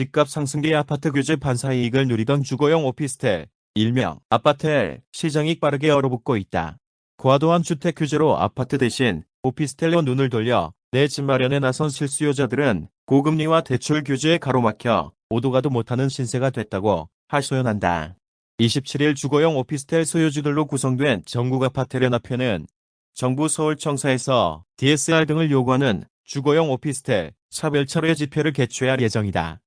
집값 상승기에 아파트 규제 반사 이익을 누리던 주거용 오피스텔, 일명 아파트엘 시장이 빠르게 얼어붙고 있다. 과도한 주택 규제로 아파트 대신 오피스텔로 눈을 돌려 내 집 마련에 나선 실수요자들은 고금리와 대출 규제에 가로막혀 오도가도 못하는 신세가 됐다고 하소연한다. 27일 주거용 오피스텔 소유주들로 구성된 전국 아파트 연합회는 정부 서울청사에서 DSR 등을 요구하는 주거용 오피스텔 차별철회 집회를 개최할 예정이다.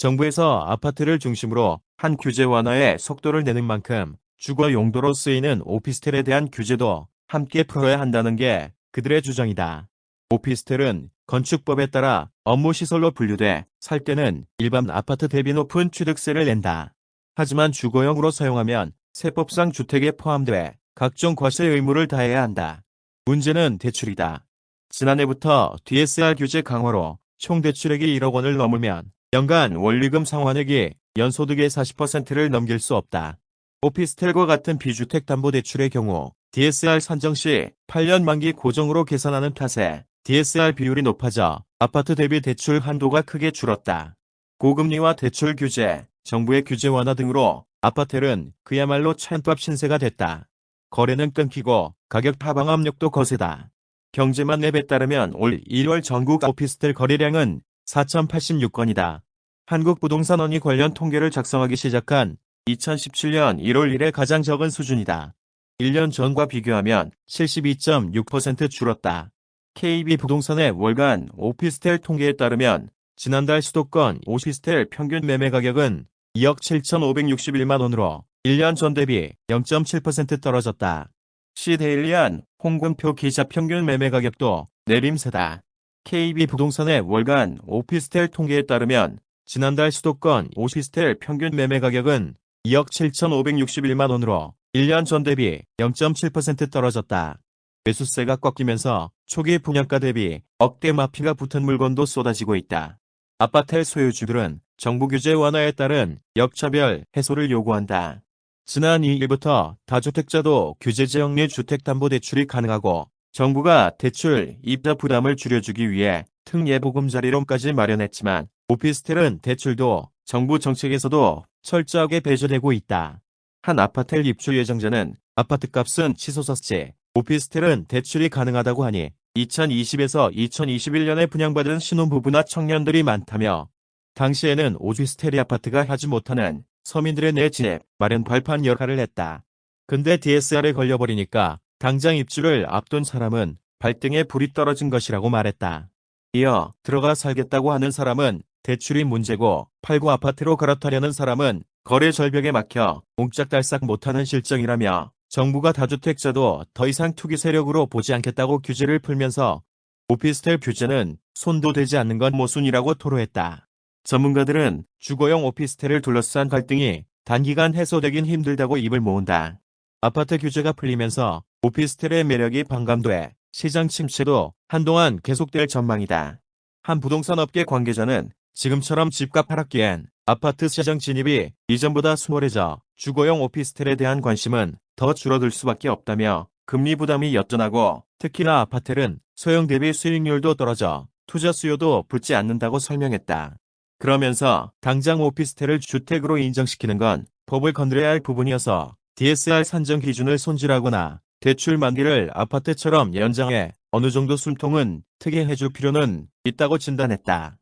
정부에서 아파트를 중심으로 한 규제 완화에 속도를 내는 만큼 주거 용도로 쓰이는 오피스텔에 대한 규제도 함께 풀어야 한다는 게 그들의 주장이다. 오피스텔은 건축법에 따라 업무시설로 분류돼 살 때는 일반 아파트 대비 높은 취득세를 낸다. 하지만 주거용으로 사용하면 세법상 주택에 포함돼 각종 과세 의무를 다해야 한다. 문제는 대출이다. 지난해부터 DSR 규제 강화로 총 대출액이 1억 원을 넘으면 연간 원리금 상환액이 연소득의 40%를 넘길 수 없다. 오피스텔과 같은 비주택 담보대출의 경우 DSR 산정 시 8년 만기 고정으로 계산하는 탓에 DSR 비율이 높아져 아파트 대비 대출 한도가 크게 줄었다. 고금리와 대출 규제, 정부의 규제 완화 등으로 아파트는 그야말로 찬밥 신세가 됐다. 거래는 끊기고 가격 하방 압력도 거세다. 경제만 랩에 따르면 올 1월 전국 오피스텔 거래량은 4,086건이다. 한국부동산원이 관련 통계를 작성하기 시작한 2017년 1월 1일 가장 적은 수준이다. 1년 전과 비교하면 72.6% 줄었다. KB부동산의 월간 오피스텔 통계에 따르면 지난달 수도권 오피스텔 평균 매매 가격은 2억 7,561만 원으로 1년 전 대비 0.7% 떨어졌다. 시데일리안 홍금표 기자 평균 매매 가격도 내림세다. KB부동산의 월간 오피스텔 통계에 따르면 지난달 수도권 오피스텔 평균 매매 가격은 2억 7,561만 원으로 1년 전 대비 0.7% 떨어졌다. 매수세가 꺾이면서 초기 분양가 대비 억대 마피가 붙은 물건도 쏟아지고 있다. 아파트 소유주들은 정부 규제 완화에 따른 역차별 해소를 요구한다. 지난 2일부터 다주택자도 규제 지역내 주택담보대출이 가능하고 정부가 대출, 입자 부담을 줄여주기 위해 특예보금자리론까지 마련했지만 오피스텔은 대출도 정부 정책에서도 철저하게 배제되고 있다. 한 아파트 입주 예정자는 아파트값은 치솟았지 오피스텔은 대출이 가능하다고 하니 2020에서 2021년에 분양받은 신혼부부나 청년들이 많다며 당시에는 오피스텔이 아파트가 하지 못하는 서민들의 내 진입 마련 발판 역할을 했다. 근데 DSR에 걸려버리니까 당장 입주를 앞둔 사람은 발등에 불이 떨어진 것이라고 말했다. 이어 들어가 살겠다고 하는 사람은 대출이 문제고 팔고 아파트로 갈아타려는 사람은 거래 절벽에 막혀 몽짝달싹 못하는 실정이라며 정부가 다주택자도 더 이상 투기 세력으로 보지 않겠다고 규제를 풀면서 오피스텔 규제는 손도 대지 않는 건 모순이라고 토로했다. 전문가들은 주거용 오피스텔을 둘러싼 갈등이 단기간 해소되긴 힘들다고 입을 모은다. 아파트 규제가 풀리면서 오피스텔의 매력이 반감돼 시장 침체도 한동안 계속될 전망이다. 한 부동산 업계 관계자는 지금처럼 집값 하락기엔 아파트 시장 진입이 이전보다 수월해져 주거용 오피스텔에 대한 관심은 더 줄어들 수밖에 없다며 금리 부담이 여전하고 특히나 아파트는 소형 대비 수익률도 떨어져 투자 수요도 붙지 않는다고 설명했다. 그러면서 당장 오피스텔을 주택으로 인정시키는 건 법을 건드려야 할 부분이어서 DSR 산정 기준을 손질하거나 대출 만기를 아파트처럼 연장해 어느 정도 숨통은 트게 해줄 필요는 있다고 진단했다.